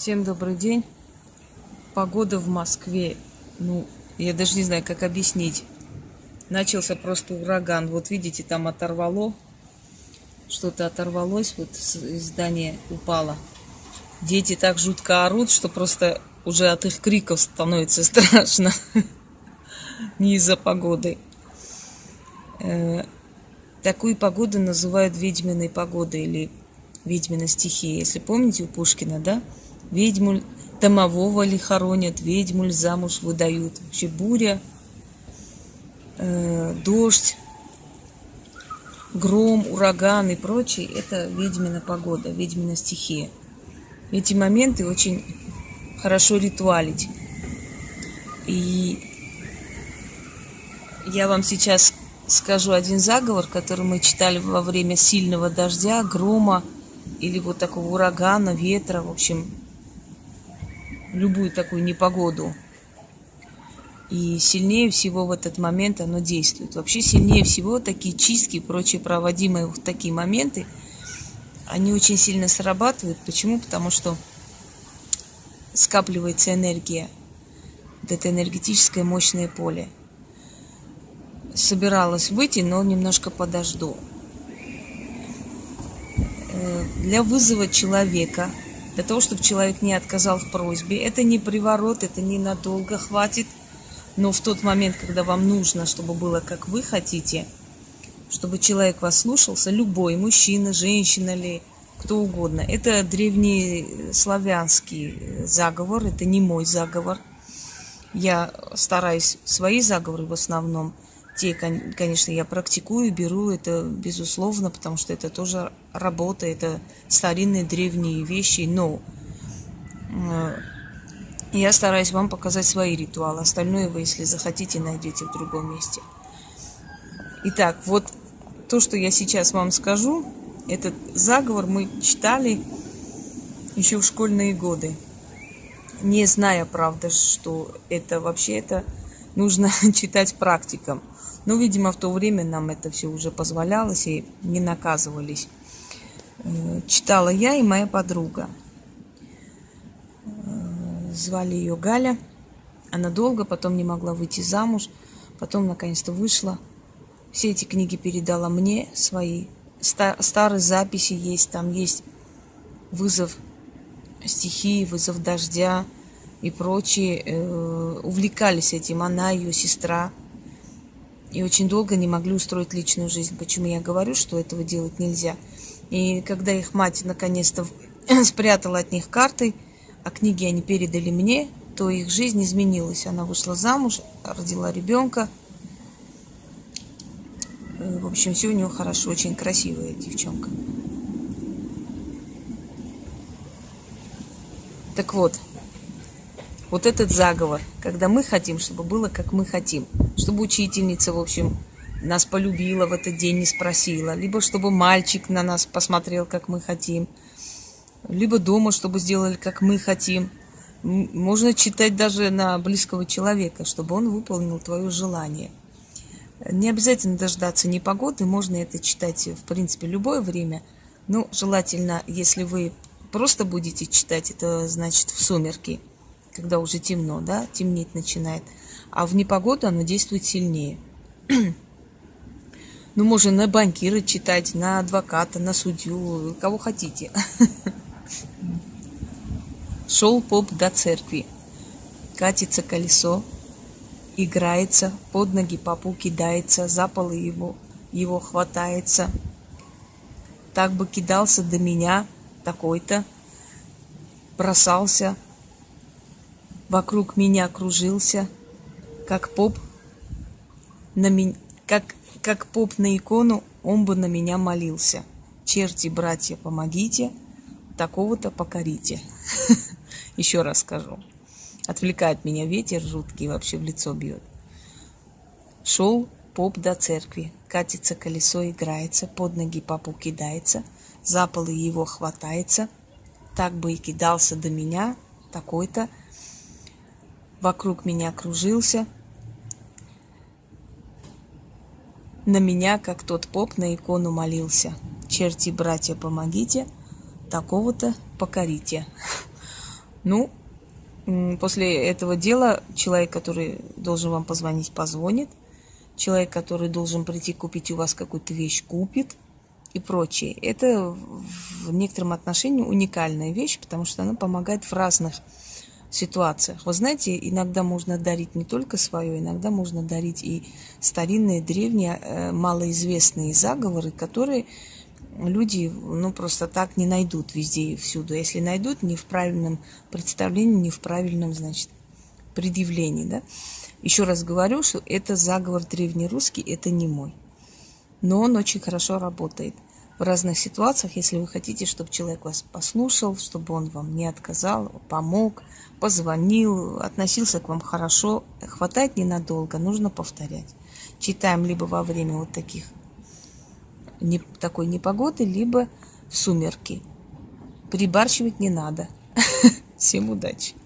Всем добрый день. Погода в Москве, ну, я даже не знаю, как объяснить. Начался просто ураган. Вот видите, там оторвало. Что-то оторвалось, вот из здания упало. Дети так жутко орут, что просто уже от их криков становится страшно. Не из-за погоды. Э, такую погоду называют ведьминой погодой или ведьмина стихия. Если помните у Пушкина, да? Ведьму домового ли хоронят, ведьму замуж выдают. Вообще буря, э, дождь, гром, ураган и прочее – это ведьмина погода, ведьмина стихия. Эти моменты очень хорошо ритуалить. И я вам сейчас скажу один заговор, который мы читали во время сильного дождя, грома или вот такого урагана, ветра, в общем, любую такую непогоду. И сильнее всего в этот момент оно действует. Вообще сильнее всего такие чистки и прочие проводимые в такие моменты, они очень сильно срабатывают. Почему? Потому что скапливается энергия, вот это энергетическое мощное поле. Собиралась выйти, но немножко подожду. Э, для вызова человека для того, чтобы человек не отказал в просьбе. Это не приворот, это ненадолго хватит. Но в тот момент, когда вам нужно, чтобы было как вы хотите, чтобы человек вас слушался, любой, мужчина, женщина ли, кто угодно. Это древний славянский заговор, это не мой заговор. Я стараюсь свои заговоры в основном – те, конечно, я практикую, беру это, безусловно, потому что это тоже работа, это старинные древние вещи, но э, я стараюсь вам показать свои ритуалы. Остальное вы, если захотите, найдете в другом месте. Итак, вот то, что я сейчас вам скажу, этот заговор мы читали еще в школьные годы. Не зная, правда, что это вообще это нужно читать практикам. Но, видимо, в то время нам это все уже позволялось и не наказывались. Э, читала я и моя подруга. Э, звали ее Галя. Она долго потом не могла выйти замуж. Потом, наконец-то, вышла. Все эти книги передала мне, свои. Старые записи есть. Там есть вызов стихии, вызов дождя и прочие. Э, увлекались этим она, ее сестра и очень долго не могли устроить личную жизнь. Почему я говорю, что этого делать нельзя? И когда их мать наконец-то спрятала от них карты, а книги они передали мне, то их жизнь изменилась. Она вышла замуж, родила ребенка. Э, в общем, все у нее хорошо, очень красивая девчонка. Так вот, вот этот заговор, когда мы хотим, чтобы было, как мы хотим, чтобы учительница, в общем, нас полюбила в этот день, не спросила, либо чтобы мальчик на нас посмотрел, как мы хотим, либо дома, чтобы сделали, как мы хотим. Можно читать даже на близкого человека, чтобы он выполнил твое желание. Не обязательно дождаться непогоды, можно это читать, в принципе, любое время. Но желательно, если вы просто будете читать, это значит в сумерки – когда уже темно, да, темнеть начинает. А в непогоду оно действует сильнее. ну, можно на банкира читать, на адвоката, на судью, кого хотите. Шел поп до церкви. Катится колесо, играется, под ноги попу кидается, за полы его, его хватается. Так бы кидался до меня такой-то, бросался, вокруг меня кружился, как поп на меня, как, как поп на икону, он бы на меня молился. Черти, братья, помогите, такого-то покорите. Еще раз скажу. Отвлекает меня ветер жуткий, вообще в лицо бьет. Шел поп до церкви, катится колесо, играется, под ноги папу кидается, за полы его хватается, так бы и кидался до меня, такой-то, вокруг меня кружился, на меня, как тот поп, на икону молился. Черти, братья, помогите, такого-то покорите. Ну, после этого дела человек, который должен вам позвонить, позвонит. Человек, который должен прийти купить у вас какую-то вещь, купит и прочее. Это в некотором отношении уникальная вещь, потому что она помогает в разных ситуациях. Вы знаете, иногда можно дарить не только свое, иногда можно дарить и старинные, древние, э, малоизвестные заговоры, которые люди ну, просто так не найдут везде и всюду. Если найдут, не в правильном представлении, не в правильном, значит, предъявлении. Да? Еще раз говорю, что это заговор древнерусский, это не мой. Но он очень хорошо работает в разных ситуациях, если вы хотите, чтобы человек вас послушал, чтобы он вам не отказал, помог, позвонил, относился к вам хорошо. Хватает ненадолго, нужно повторять. Читаем либо во время вот таких не, такой непогоды, либо в сумерки. Прибарщивать не надо. Всем удачи!